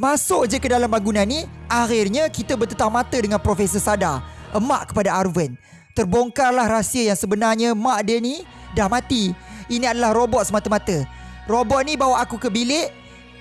Masuk je ke dalam bangunan ni, akhirnya kita bertetap mata dengan Profesor Sada, emak kepada Arwen. Terbongkarlah rahsia yang sebenarnya mak dia ni dah mati. Ini adalah robot semata-mata. Robot ni bawa aku ke bilik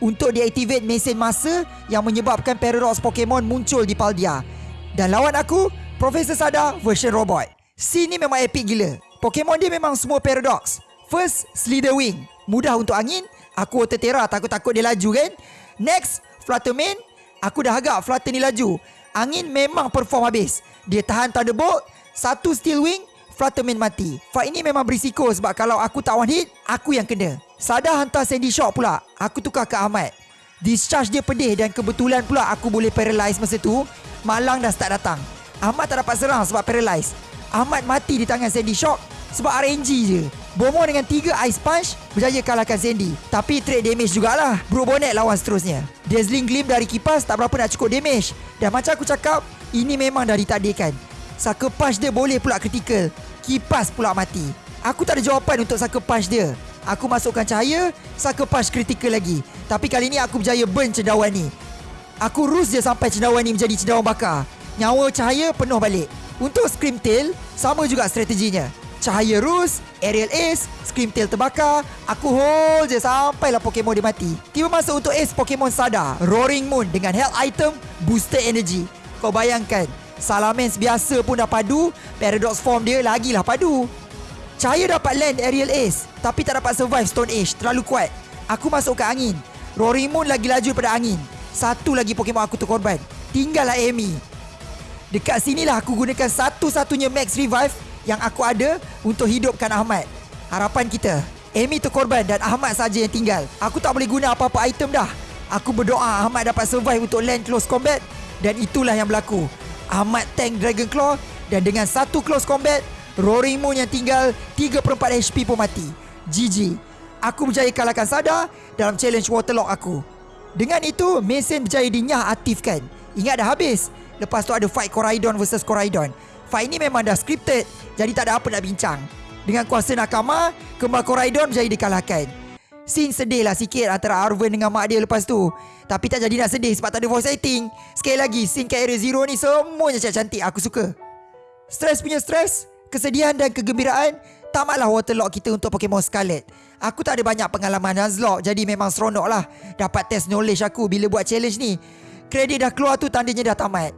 untuk deactivate mesin masa yang menyebabkan paradox Pokemon muncul di Paldia. Dan lawan aku, Profesor Sada version robot. Scene ni memang epic gila. Pokemon dia memang semua paradox. First, Slitherwing. Mudah untuk angin. Aku Water Terra takut-takut dia laju kan. Next, Fluttermane. Aku dah agak Flutter ni laju. Angin memang perform habis. Dia tahan Thunderbolt. Satu Steel Wing. Fluttermane mati. Fight ini memang berisiko sebab kalau aku tak one hit, aku yang kena. Sada hantar Sandy Shock pula. Aku tukar ke Ahmad. Discharge dia pedih dan kebetulan pula aku boleh paralyze masa tu. Malang dah start datang. Ahmad tak dapat serang sebab paralyze. Ahmad mati di tangan Sandy Shock sebab RNG je. Bomo dengan 3 Ice Punch berjaya kalahkan Sandy. Tapi trade damage jugalah. Bro Bonnet lawan seterusnya. Dazzling Gleam dari kipas tak berapa nak cukup damage. Dan macam aku cakap, ini memang dah ditakdirkan. Sucker Punch dia boleh pula critical. Kipas pula mati. Aku tak ada jawapan untuk Sucker Punch dia. Aku masukkan cahaya, Sucker Punch critical lagi. Tapi kali ni aku berjaya burn cendawan ni. Aku rus dia sampai cendawan ni menjadi cendawan bakar. Nyawa cahaya penuh balik. Untuk Scream Tail, sama juga strateginya. Cahaya Rus, Aerial Ace, Scream Tail terbakar, aku hold je sampailah Pokemon dia mati. Tiba masa untuk Ace Pokemon Sada, Roaring Moon dengan Health Item, Booster Energy. Kau bayangkan, Salamence biasa pun dah padu, Paradox Form dia lagilah padu. Cahaya dapat land Aerial Ace, tapi tak dapat survive Stone Age, terlalu kuat. Aku masuk ke angin. Roaring Moon lagi laju pada angin. Satu lagi Pokemon aku terkorban. Tinggallah Amy. Dekat sinilah aku gunakan satu-satunya max revive yang aku ada untuk hidupkan Ahmad. Harapan kita, Amy terkorban dan Ahmad saja yang tinggal. Aku tak boleh guna apa-apa item dah. Aku berdoa Ahmad dapat survive untuk land close combat dan itulah yang berlaku. Ahmad tank Dragon Claw dan dengan satu close combat, Roaring Moon yang tinggal 3 per 4 HP pun mati. GG. Aku berjaya kalahkan Sada dalam challenge Waterlock aku. Dengan itu, mesin berjaya dinyah aktifkan. Ingat dah habis. Lepas tu ada fight Coraidon versus Coraidon. Fight ni memang dah scripted, jadi tak ada apa nak bincang. Dengan kuasa Nakama, kembar Coraidon berjaya dikalahkan. Scene sedih lah sikit antara Arwen dengan mak dia lepas tu. Tapi tak jadi nak sedih sebab tak ada voice acting. Sekali lagi, scene kat area zero ni semuanya cantik-cantik. Aku suka. Stress punya stress, kesedihan dan kegembiraan, tamatlah waterlock kita untuk Pokemon Scarlet. Aku tak ada banyak pengalaman Nuzlocke, jadi memang seronok lah. Dapat test knowledge aku bila buat challenge ni. Kredit dah keluar tu tandanya dah tamat.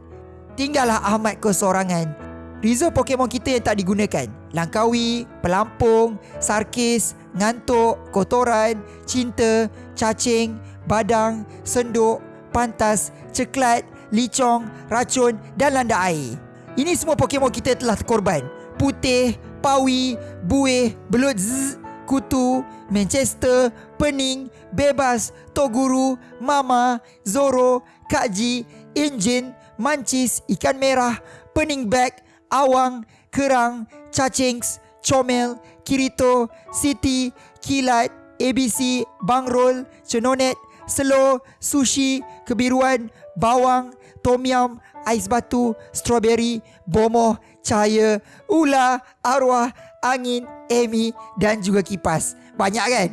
Tinggallah Ahmad kesorangan. Reserve Pokemon kita yang tak digunakan. Langkawi, Pelampung, Sarkis, Ngantuk, Kotoran, Cinta, Cacing, Badang, Senduk, Pantas, Ceklat, Licong, Racun dan Landa Air. Ini semua Pokemon kita telah terkorban. Putih, Pawi, Buih, Belut Zzz, Kutu, Manchester, Pening, Bebas, Toguru, Mama, Zoro, Kak Ji, Engine, mancis, ikan merah, pening bag, awang, kerang, cacings, comel, kirito, city, kilat, ABC, bangrol, cenonet, selo, sushi, kebiruan, bawang, tom yum, ais batu, strawberry, bomoh, cahaya, ula, arwah, angin, Amy dan juga kipas. Banyak kan?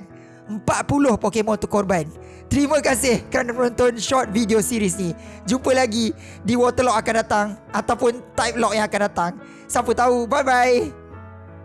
40 Pokemon tu korban. Terima kasih kerana menonton short video series ni. Jumpa lagi di Waterlock akan datang ataupun Type Lock yang akan datang. Siapa tahu. Bye bye.